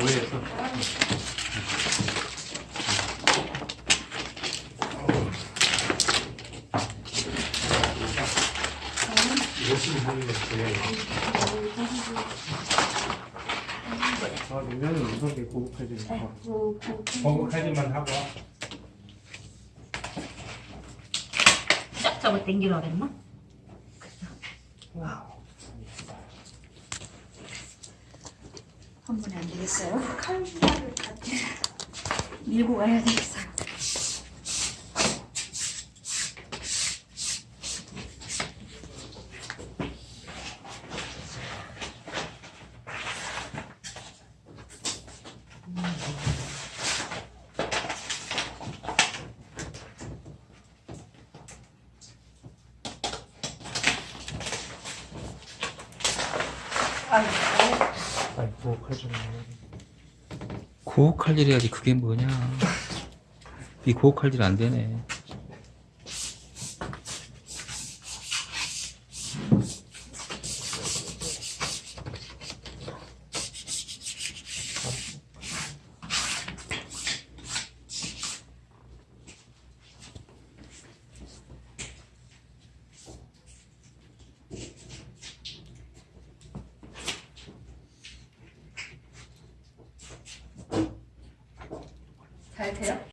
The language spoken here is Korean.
오해해서. 아, 내년은 우선 게 고급해지는 거. 공급하기만 하고 쫙 잡아 당기라 그랬나? 한 번에 안 되겠어요? 칼날을 같이 밀고 가야 되겠어요. 아이고. 아니, 고급해지는 거. 고혹할 일 해야지 그게 뭐냐 이 고혹할 일 안 되네 잘 돼요?